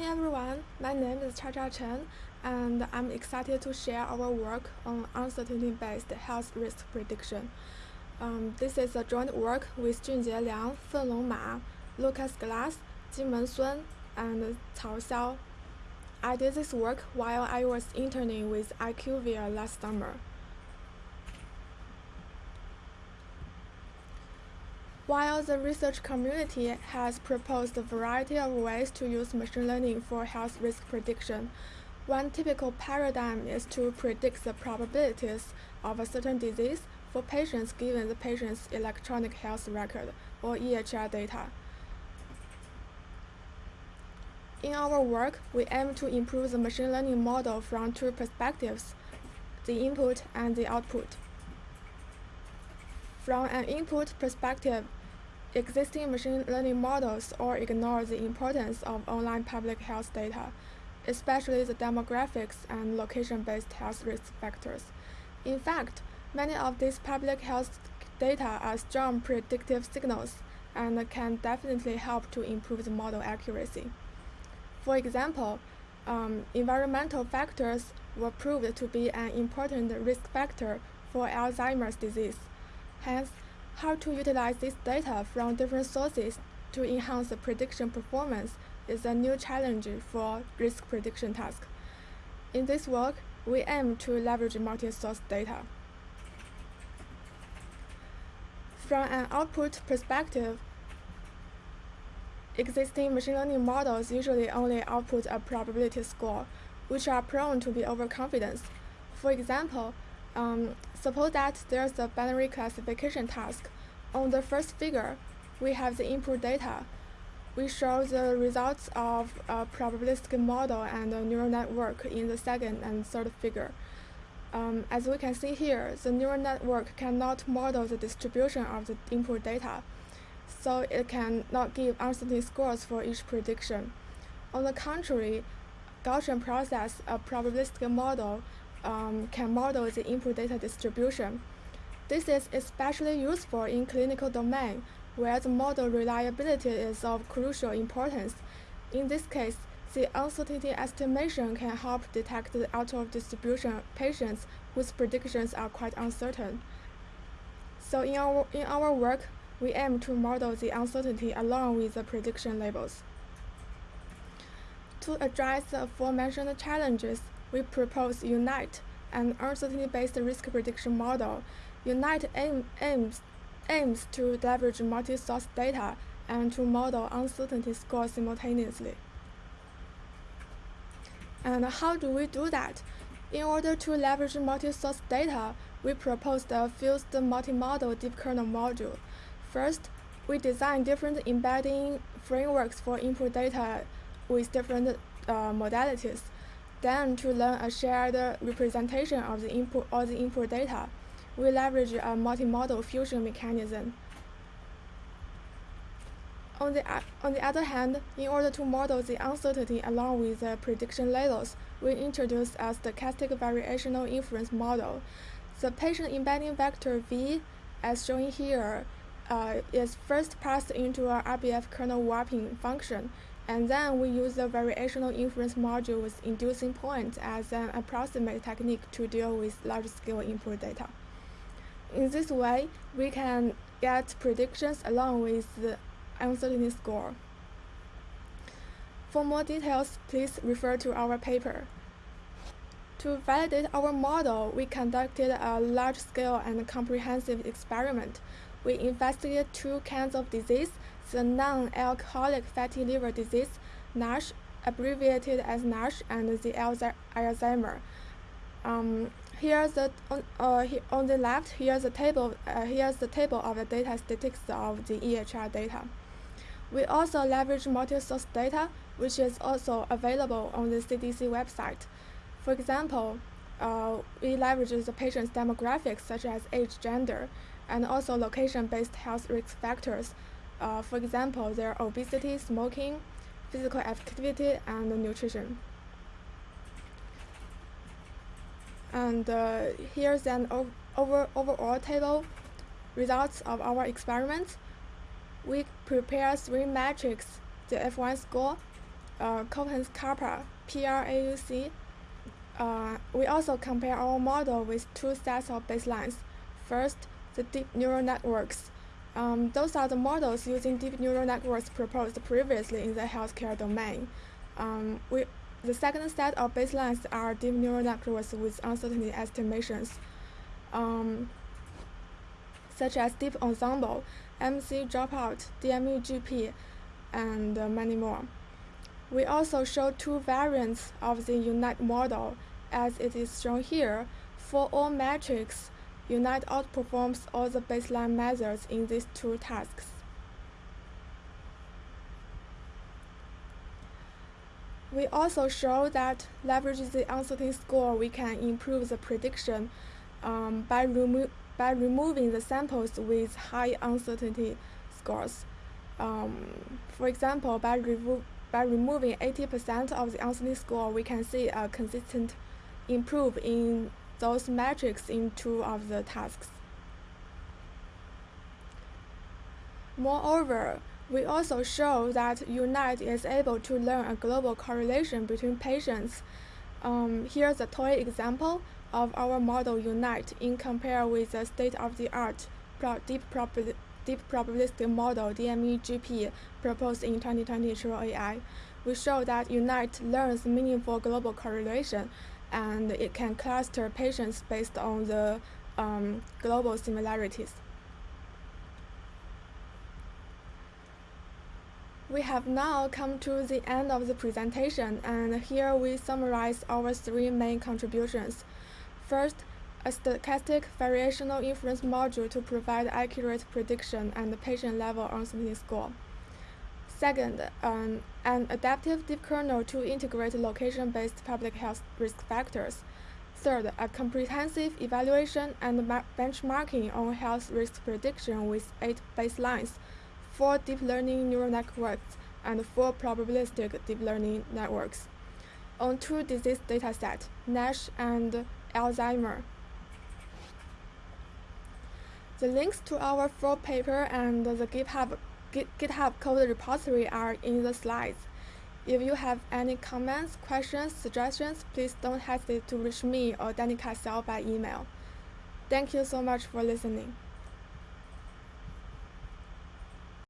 Hi everyone, my name is Chacha Chen, and I'm excited to share our work on uncertainty-based health risk prediction. Um, this is a joint work with Junjie Liang, Fenglong Ma, Lucas Glass, Jimeng Sun, and Cao Xiao. I did this work while I was interning with IQVIA last summer. While the research community has proposed a variety of ways to use machine learning for health risk prediction, one typical paradigm is to predict the probabilities of a certain disease for patients given the patient's electronic health record, or EHR data. In our work, we aim to improve the machine learning model from two perspectives, the input and the output. From an input perspective, Existing machine learning models all ignore the importance of online public health data, especially the demographics and location-based health risk factors. In fact, many of these public health data are strong predictive signals and can definitely help to improve the model accuracy. For example, um, environmental factors were proved to be an important risk factor for Alzheimer's disease. Hence, how to utilize this data from different sources to enhance the prediction performance is a new challenge for risk prediction task. In this work, we aim to leverage multi-source data. From an output perspective, existing machine learning models usually only output a probability score, which are prone to be overconfident. For example, um, suppose that there's a binary classification task. On the first figure, we have the input data. We show the results of a probabilistic model and a neural network in the second and third figure. Um, as we can see here, the neural network cannot model the distribution of the input data, so it cannot give uncertainty scores for each prediction. On the contrary, Gaussian process, a probabilistic model, um, can model the input data distribution. This is especially useful in clinical domain, where the model reliability is of crucial importance. In this case, the uncertainty estimation can help detect the out-of-distribution patients whose predictions are quite uncertain. So in our, in our work, we aim to model the uncertainty along with the prediction labels. To address the aforementioned challenges, we propose UNITE, an uncertainty-based risk prediction model. UNITE aim, aims, aims to leverage multi-source data and to model uncertainty scores simultaneously. And how do we do that? In order to leverage multi-source data, we proposed a fused multi-modal deep kernel module. First, we designed different embedding frameworks for input data with different uh, modalities. Then to learn a shared representation of the input or the input data, we leverage a multi-modal fusion mechanism. On the, on the other hand, in order to model the uncertainty along with the prediction labels, we introduce a stochastic variational inference model. The patient embedding vector V, as shown here, uh, is first passed into an RBF kernel warping function and then we use the variational inference module with inducing points as an approximate technique to deal with large-scale input data. In this way, we can get predictions along with the uncertainty score. For more details, please refer to our paper. To validate our model, we conducted a large-scale and comprehensive experiment. We investigated two kinds of disease the non-alcoholic fatty liver disease, NASH, abbreviated as NASH, and the Alzheimer. Um, here's the on, uh, on the left. Here's the table. Uh, here's the table of the data statistics of the EHR data. We also leverage multi-source data, which is also available on the CDC website. For example, uh, we leverage the patient's demographics such as age, gender, and also location-based health risk factors uh, for example, their obesity, smoking, physical activity, and nutrition. And uh, here's an over overall table results of our experiments. We prepare three metrics, the F1 score, uh, Cohen's-Kappa, PRAUC. Uh, we also compare our model with two sets of baselines. First, the deep neural networks. Um, those are the models using deep neural networks proposed previously in the healthcare domain. Um, we, the second set of baselines are deep neural networks with uncertainty estimations, um, such as Deep Ensemble, MC Dropout, DME-GP, and uh, many more. We also show two variants of the UNITE model, as it is shown here. For all metrics, UNITE outperforms all the baseline methods in these two tasks. We also show that leveraging the uncertainty score, we can improve the prediction um, by, remo by removing the samples with high uncertainty scores. Um, for example, by, by removing 80% of the uncertainty score, we can see a consistent improve in those metrics in two of the tasks. Moreover, we also show that UNITE is able to learn a global correlation between patients. Um, here's a toy example of our model UNITE in compare with the state-of-the-art deep, deep probabilistic model DME-GP proposed in 2020 True AI. We show that UNITE learns meaningful global correlation and it can cluster patients based on the um, global similarities. We have now come to the end of the presentation and here we summarize our three main contributions. First, a stochastic variational inference module to provide accurate prediction and patient-level uncertainty score. Second, um, an adaptive deep kernel to integrate location-based public health risk factors. Third, a comprehensive evaluation and benchmarking on health risk prediction with eight baselines, four deep learning neural networks, and four probabilistic deep learning networks on two disease datasets, NASH and Alzheimer. The links to our full paper and the GitHub GitHub code repository are in the slides. If you have any comments, questions, suggestions, please don't hesitate to reach me or Danica Xiao by email. Thank you so much for listening.